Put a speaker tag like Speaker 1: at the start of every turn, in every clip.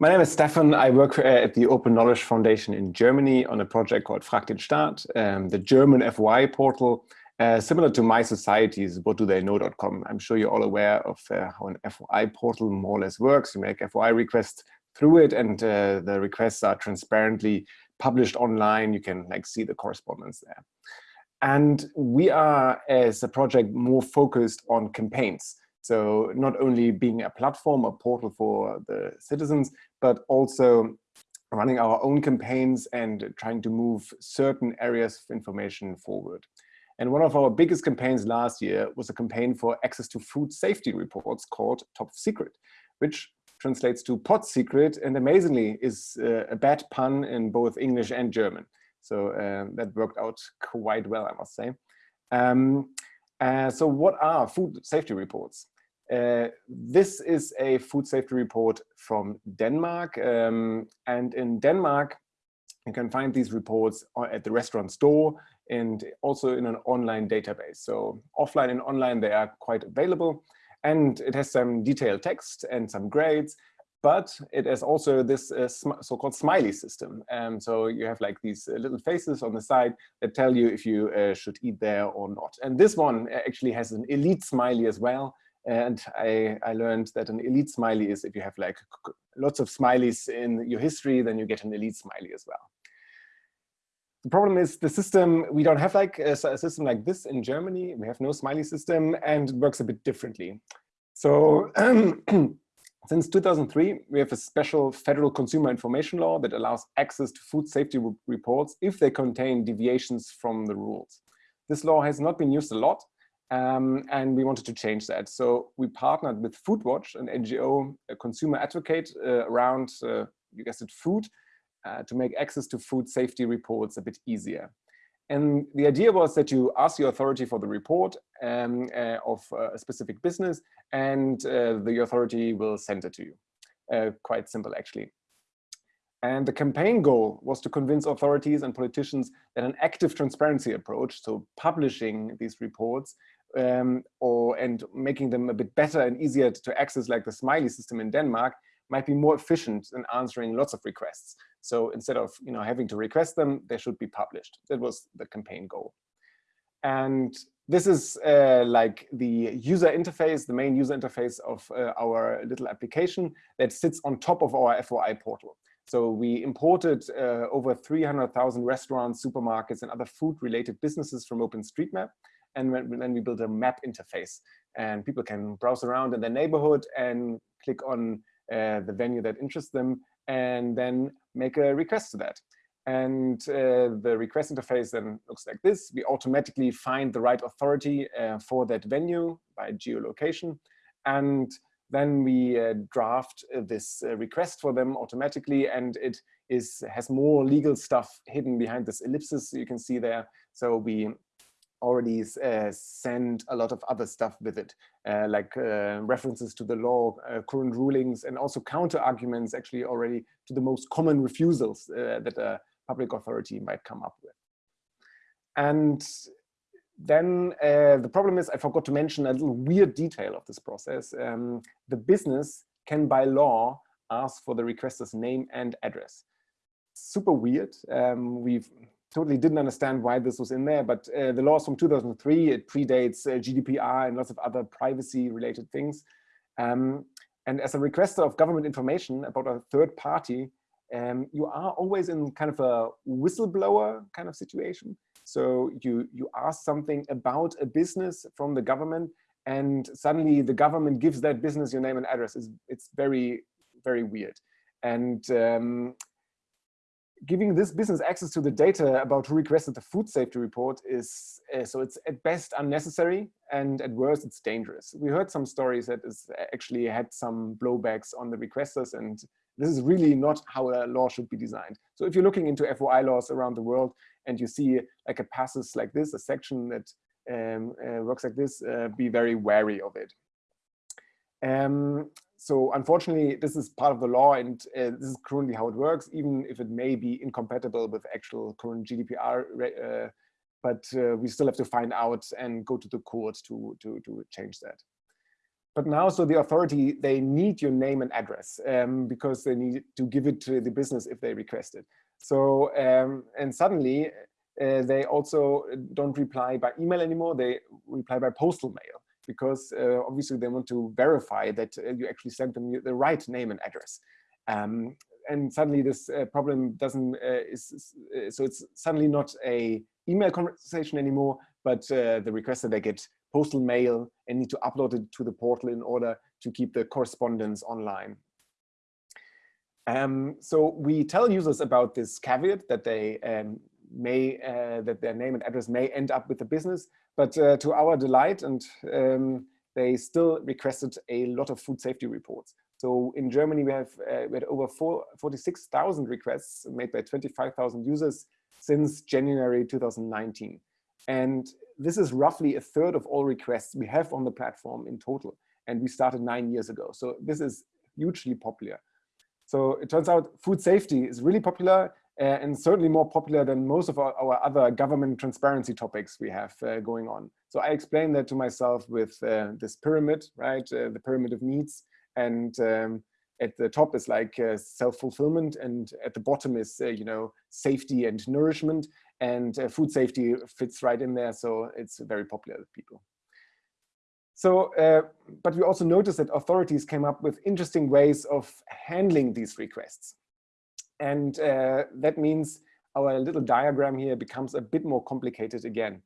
Speaker 1: My name is Stefan. I work uh, at the Open Knowledge Foundation in Germany on a project called Frag den Staat, um, the German FOI portal, uh, similar to My Society's what do they I'm sure you're all aware of uh, how an FOI portal more or less works. You make FOI requests through it and uh, the requests are transparently published online. You can like see the correspondence there. And we are, as a project, more focused on campaigns. So not only being a platform, a portal for the citizens, but also running our own campaigns and trying to move certain areas of information forward. And one of our biggest campaigns last year was a campaign for access to food safety reports called Topf Secret, which translates to pot secret and amazingly is uh, a bad pun in both English and German. So uh, that worked out quite well, I must say. Um, uh, so what are food safety reports? Uh, this is a food safety report from Denmark. Um, and in Denmark, you can find these reports at the restaurant store and also in an online database. So offline and online, they are quite available. And it has some detailed text and some grades, but it has also this uh, so-called smiley system. Um, so you have like these uh, little faces on the side that tell you if you uh, should eat there or not. And this one uh, actually has an elite smiley as well, and I, I learned that an elite smiley is if you have like lots of smileys in your history, then you get an elite smiley as well. The problem is the system, we don't have like a, a system like this in Germany. We have no smiley system and it works a bit differently. So since 2003, we have a special federal consumer information law that allows access to food safety reports if they contain deviations from the rules. This law has not been used a lot, um, and we wanted to change that. So we partnered with Foodwatch, an NGO, a consumer advocate uh, around, uh, you guessed it, food, uh, to make access to food safety reports a bit easier. And the idea was that you ask the authority for the report um, uh, of uh, a specific business and uh, the authority will send it to you. quite simple, actually. And the campaign goal was to convince authorities and politicians that an active transparency approach, so publishing these reports, um, or and making them a bit better and easier to access like the smiley system in Denmark might be more efficient than answering lots of requests. So instead of you know having to request them, they should be published. That was the campaign goal. And this is uh, like the user interface, the main user interface of uh, our little application that sits on top of our FOI portal. So we imported uh, over 300,000 restaurants, supermarkets, and other food-related businesses from OpenStreetMap and then we build a map interface and people can browse around in their neighborhood and click on uh, the venue that interests them and then make a request to that. And uh, the request interface then looks like this. We automatically find the right authority uh, for that venue by geolocation. And then we uh, draft uh, this uh, request for them automatically. And it is has more legal stuff hidden behind this ellipsis you can see there. So we already uh, send a lot of other stuff with it, uh, like uh, references to the law, uh, current rulings, and also counter arguments actually already to the most common refusals uh, that a public authority might come up with. And then uh, the problem is I forgot to mention a little weird detail of this process. Um, the business can by law ask for the requester's name and address. Super weird. Um, we've totally didn't understand why this was in there, but uh, the law is from 2003. It predates uh, GDPR and lots of other privacy related things. Um, and as a requester of government information about a third party, um, you are always in kind of a whistleblower kind of situation. So you, you ask something about a business from the government and suddenly the government gives that business your name and address. It's, it's very, very weird. And um, giving this business access to the data about who requested the food safety report is, uh, so it's at best unnecessary and at worst it's dangerous. We heard some stories that is actually had some blowbacks on the requesters and this is really not how a law should be designed. So if you're looking into FOI laws around the world and you see like a passus like this, a section that um, uh, works like this, uh, be very wary of it. Um, so unfortunately, this is part of the law and uh, this is currently how it works, even if it may be incompatible with actual current GDPR, uh, but uh, we still have to find out and go to the court to, to, to change that. but now, so the authority, they need your name and address um, because they need to give it to the business if they request it. So, um, and suddenly uh, they also don't reply by email anymore, they reply by postal mail because uh, obviously they want to verify that uh, you actually sent them the right name and address. Um, and suddenly this uh, problem doesn't, uh, is, is uh, so it's suddenly not a email conversation anymore, but the requester they get postal mail and need to upload it to the portal in order to keep the correspondence online. Um, so we tell users about this caveat that they um, may uh, that their name and address may end up with the business, but uh, to our delight, and um, they still requested a lot of food safety reports. So in Germany, we have uh, we had over 46,000 requests made by 25,000 users since January 2019. And this is roughly a third of all requests we have on the platform in total. And we started nine years ago. So this is hugely popular. So it turns out food safety is really popular and certainly more popular than most of our, our other government transparency topics we have uh, going on. So I explained that to myself with uh, this pyramid, right? Uh, the pyramid of needs. And um, at the top is like uh, self-fulfillment and at the bottom is, uh, you know, safety and nourishment and uh, food safety fits right in there. So it's very popular with people. So, uh, but we also noticed that authorities came up with interesting ways of handling these requests. And uh, that means our little diagram here becomes a bit more complicated again.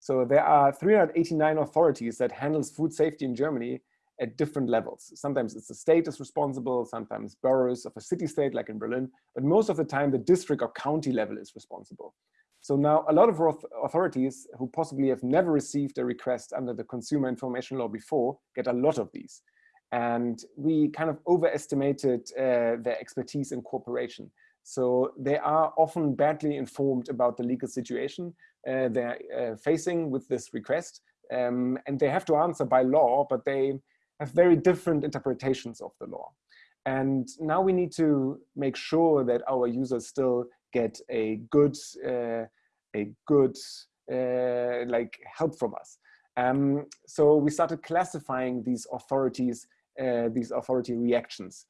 Speaker 1: So there are 389 authorities that handles food safety in Germany at different levels. Sometimes it's the state is responsible, sometimes boroughs of a city-state like in Berlin, but most of the time the district or county level is responsible. So now a lot of authorities who possibly have never received a request under the consumer information law before get a lot of these. And we kind of overestimated uh, their expertise in cooperation. So they are often badly informed about the legal situation uh, they're uh, facing with this request. Um, and they have to answer by law, but they have very different interpretations of the law. And now we need to make sure that our users still get a good, uh, a good uh, like help from us. Um, so we started classifying these authorities, uh, these authority reactions.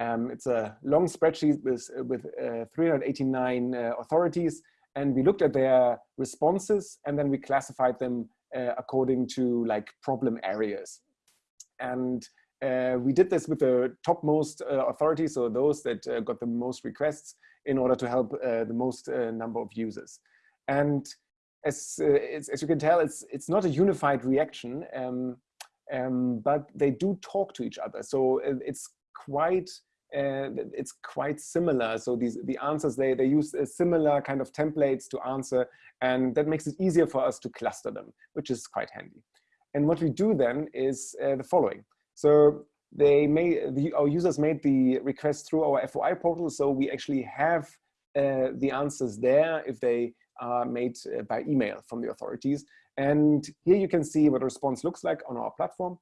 Speaker 1: Um, it's a long spreadsheet with, with uh, 389 uh, authorities, and we looked at their responses, and then we classified them uh, according to like problem areas. And uh, we did this with the topmost uh, authorities, so those that uh, got the most requests in order to help uh, the most uh, number of users. And as, uh, as you can tell, it's, it's not a unified reaction, um, um, but they do talk to each other. So it's quite it's quite similar. So these the answers they they use similar kind of templates to answer, and that makes it easier for us to cluster them, which is quite handy. And what we do then is uh, the following. So they made the, our users made the request through our FOI portal, so we actually have uh, the answers there if they are made uh, by email from the authorities. And here you can see what a response looks like on our platform.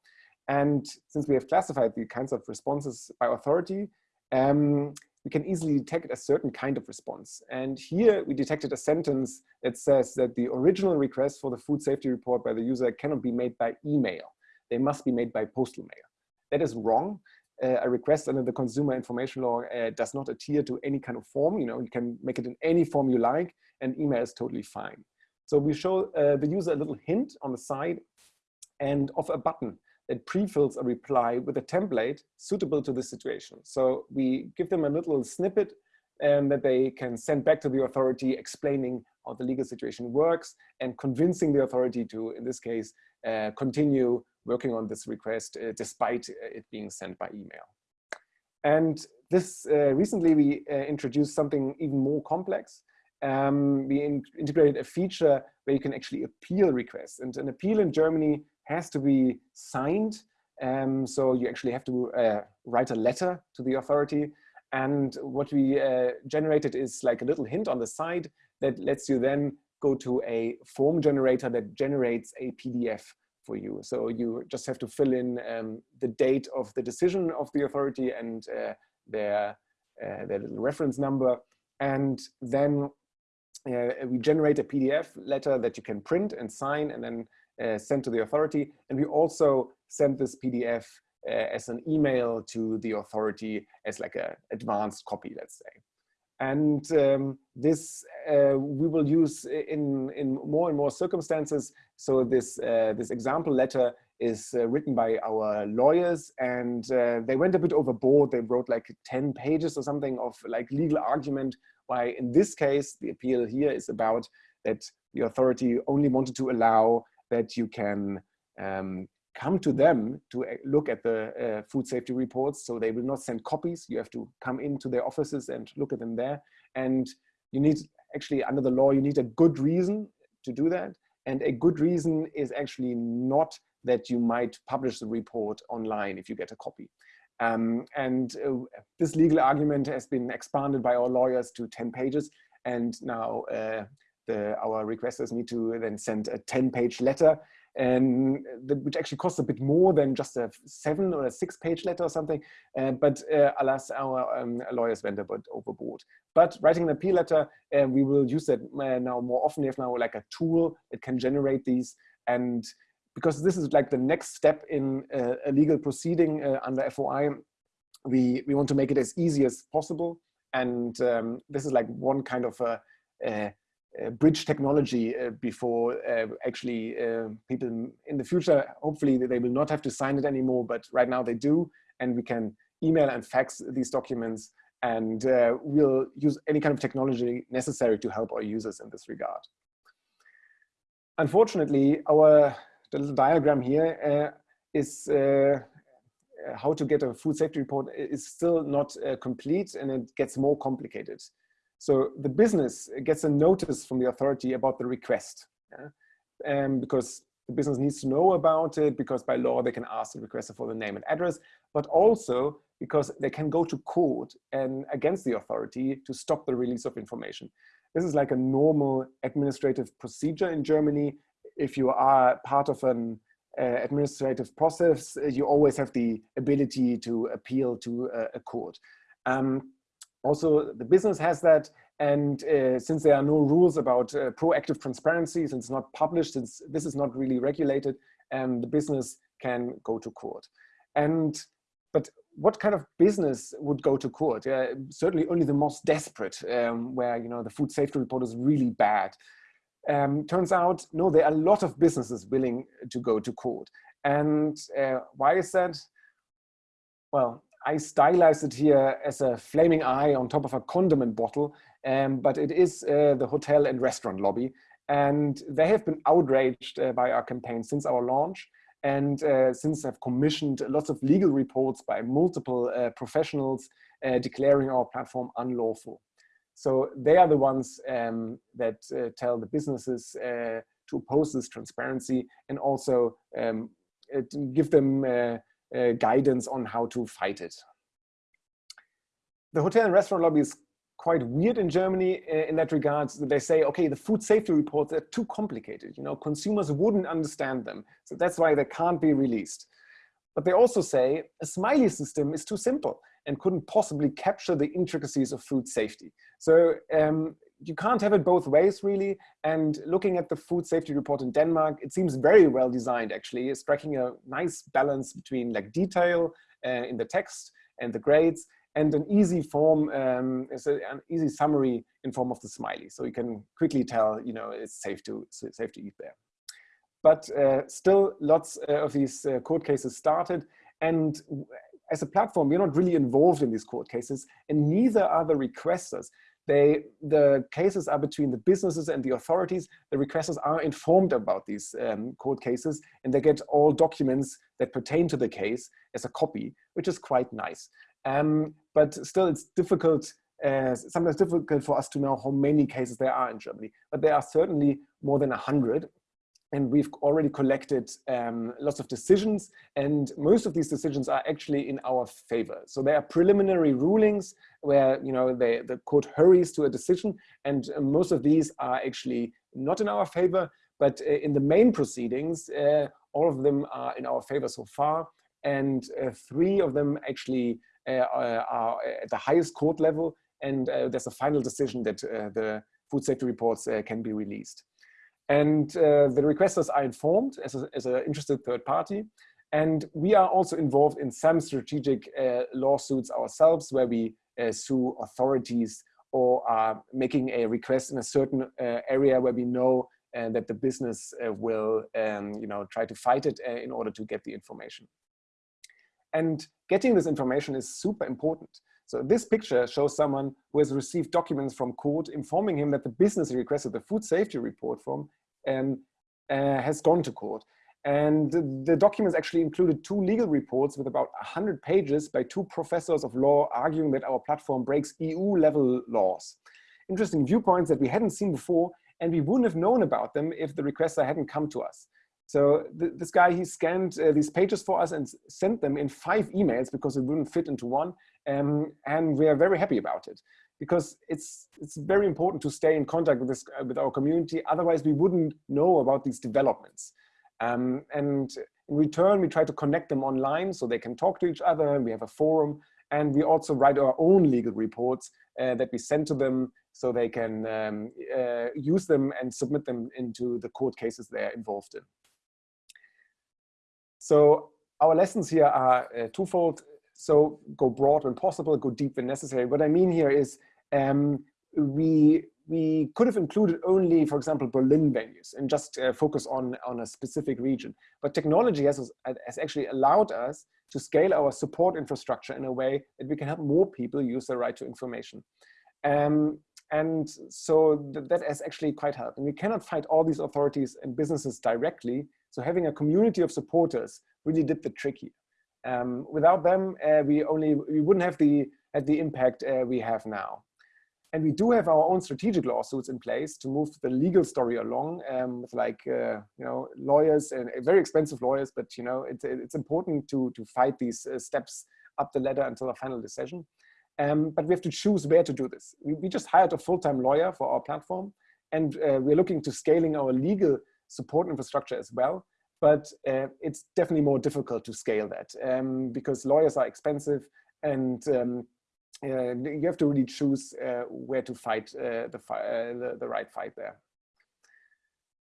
Speaker 1: And since we have classified the kinds of responses by authority, um, we can easily detect a certain kind of response. And here we detected a sentence that says that the original request for the food safety report by the user cannot be made by email. They must be made by postal mail. That is wrong. Uh, a request under the consumer information law uh, does not adhere to any kind of form. You know, you can make it in any form you like and email is totally fine. So we show uh, the user a little hint on the side and of a button that pre-fills a reply with a template suitable to the situation. So we give them a little snippet um, that they can send back to the authority explaining how the legal situation works and convincing the authority to, in this case, uh, continue working on this request uh, despite uh, it being sent by email. And this uh, recently we uh, introduced something even more complex. Um, we in integrated a feature where you can actually appeal requests. And an appeal in Germany has to be signed. Um, so you actually have to uh, write a letter to the authority. And what we uh, generated is like a little hint on the side that lets you then go to a form generator that generates a PDF for you. So you just have to fill in um, the date of the decision of the authority and uh, their, uh, their little reference number. And then uh, we generate a PDF letter that you can print and sign and then uh, sent to the authority. And we also send this PDF uh, as an email to the authority as like a advanced copy, let's say. And um, this uh, we will use in, in more and more circumstances. So this, uh, this example letter is uh, written by our lawyers and they went a bit overboard. They wrote like 10 pages or something of like legal argument why in this case, the appeal here is about that the authority only wanted to allow that you can um, come to them to uh, look at the uh, food safety reports. So they will not send copies. You have to come into their offices and look at them there. And you need actually under the law, you need a good reason to do that. And a good reason is actually not that you might publish the report online if you get a copy. Um, and uh, this legal argument has been expanded by our lawyers to 10 pages. And now uh, the, our requesters need to then send a 10 page letter and the, which actually costs a bit more than just a seven or a six page letter or something. Uh, but uh, alas, our um, lawyers went a bit overboard. But writing an appeal letter, uh, we will use that uh, now more often. We have now like a tool that can generate these. And because this is like the next step in uh, a legal proceeding uh, under FOI, we, we want to make it as easy as possible. And um, this is like one kind of a, a uh, bridge technology uh, before uh, actually people in the future, hopefully they will not have to sign it anymore, but right now they do. And we can email and fax these documents and we'll use any kind of technology necessary to help our users in this regard. Unfortunately, our the little diagram here is how to get a food safety report is still not uh, complete and it gets more complicated. So the business gets a notice from the authority about the request. Yeah? Um, because the business needs to know about it because by law they can ask the requester for the name and address, but also because they can go to court and against the authority to stop the release of information. This is like a normal administrative procedure in Germany. If you are part of an uh, administrative process, you always have the ability to appeal to a, a court. Um, also, the business has that. And uh, since there are no rules about uh, proactive transparency, since it's not published, since this is not really regulated, um, the business can go to court. And but what kind of business would go to court? Uh, certainly only the most desperate, um, where you know the food safety report is really bad. Um, turns out, no, there are a lot of businesses willing to go to court. And uh, why is that? Well, I stylized it here as a flaming eye on top of a condiment bottle, um, but it is uh, the hotel and restaurant lobby. And they have been outraged uh, by our campaign since our launch. And uh, since I've commissioned lots of legal reports by multiple uh, professionals uh, declaring our platform unlawful. So they are the ones um, that uh, tell the businesses to oppose this transparency and also um, give them uh, guidance on how to fight it. The hotel and restaurant lobby is quite weird in Germany uh, in that regard. They say, okay, the food safety reports are too complicated. You know, consumers wouldn't understand them. So that's why they can't be released. But they also say a smiley system is too simple and couldn't possibly capture the intricacies of food safety. So um, you can't have it both ways really. And looking at the food safety report in Denmark, it seems very well designed actually, striking a nice balance between like detail uh, in the text and the grades and an easy form, um, it's a, an easy summary in form of the smiley. So you can quickly tell, you know, it's safe to, safe to eat there. But uh, still lots uh, of these uh, court cases started and as a platform, we're not really involved in these court cases and neither are the requesters. They, the cases are between the businesses and the authorities. The requesters are informed about these um, court cases and they get all documents that pertain to the case as a copy, which is quite nice. Um, but still it's difficult, uh, sometimes difficult for us to know how many cases there are in Germany. But there are certainly more than a hundred and we've already collected um, lots of decisions and most of these decisions are actually in our favor. So there are preliminary rulings where you know they, the court hurries to a decision and uh, most of these are actually not in our favor but uh, in the main proceedings uh, all of them are in our favor so far and uh, three of them actually uh, are at the highest court level and uh, there's a final decision that the food safety reports can be released. And uh, the requesters are informed as an as a interested third party. And we are also involved in some strategic uh, lawsuits ourselves where we uh, sue authorities or are making a request in a certain uh, area where we know uh, that the business uh, will um, you know, try to fight it in order to get the information. And getting this information is super important. So this picture shows someone who has received documents from court informing him that the business he requested the food safety report from um, uh, has gone to court. And the documents actually included two legal reports with about 100 pages by two professors of law arguing that our platform breaks EU level laws. Interesting viewpoints that we hadn't seen before, and we wouldn't have known about them if the requester hadn't come to us. So th this guy, he scanned uh, these pages for us and sent them in five emails because it wouldn't fit into one. Um, and we are very happy about it because it's, it's very important to stay in contact with, this, uh, with our community. Otherwise, we wouldn't know about these developments. Um, and in return, we try to connect them online so they can talk to each other. We have a forum and we also write our own legal reports uh, that we send to them so they can um, uh, use them and submit them into the court cases they're involved in. So our lessons here are uh, twofold. So go broad when possible, go deep when necessary. What I mean here is um, we we could have included only, for example, Berlin venues and just uh, focus on, on a specific region. But technology has, has actually allowed us to scale our support infrastructure in a way that we can help more people use the right to information. Um, and so th that has actually quite helped. And we cannot fight all these authorities and businesses directly. So having a community of supporters really did the trick here. Um, without them, uh, we only we wouldn't have the had the impact uh, we have now. And we do have our own strategic lawsuits in place to move the legal story along um, with like, uh, you know, lawyers and uh, very expensive lawyers, but, you know, it's, it's important to, to fight these uh, steps up the ladder until a final decision. Um, but we have to choose where to do this. We, we just hired a full-time lawyer for our platform and uh, we're looking to scaling our legal support infrastructure as well. But uh, it's definitely more difficult to scale that um, because lawyers are expensive and um, uh, you have to really choose uh, where to fight uh, the, the, the right fight there.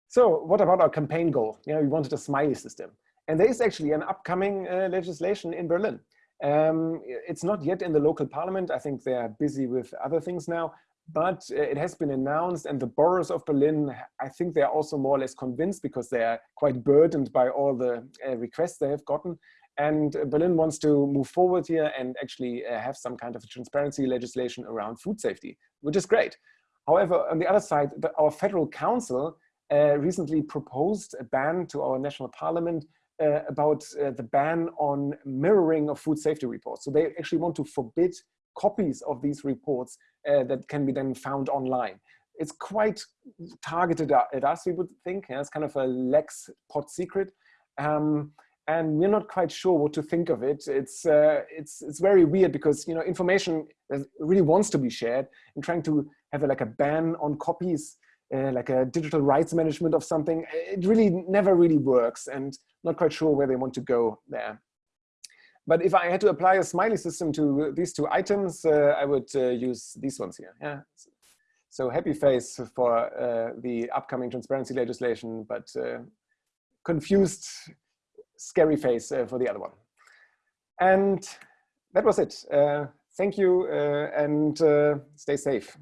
Speaker 1: So what about our campaign goal? You know, we wanted a smiley system. And there is actually an upcoming uh, legislation in Berlin. Um, it's not yet in the local parliament. I think they're busy with other things now, but uh, it has been announced and the boroughs of Berlin, I think they're also more or less convinced because they're quite burdened by all the uh, requests they have gotten. And Berlin wants to move forward here and actually uh, have some kind of transparency legislation around food safety, which is great. However, on the other side, the, our federal council uh, recently proposed a ban to our national parliament uh, about uh, the ban on mirroring of food safety reports. So they actually want to forbid copies of these reports uh, that can be then found online. It's quite targeted at us, we would think. Yeah? It's kind of a lex pot secret. Um, and we're not quite sure what to think of it. It's, uh, it's, it's very weird because, you know, information really wants to be shared and trying to have a, like a ban on copies, uh, like a digital rights management of something, it really never really works and not quite sure where they want to go there. But if I had to apply a smiley system to these two items, uh, I would uh, use these ones here. Yeah. So happy face for uh, the upcoming transparency legislation, but uh, confused scary face uh, for the other one. And that was it. Uh, thank you and stay safe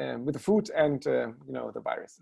Speaker 1: um, with the food and you know the virus.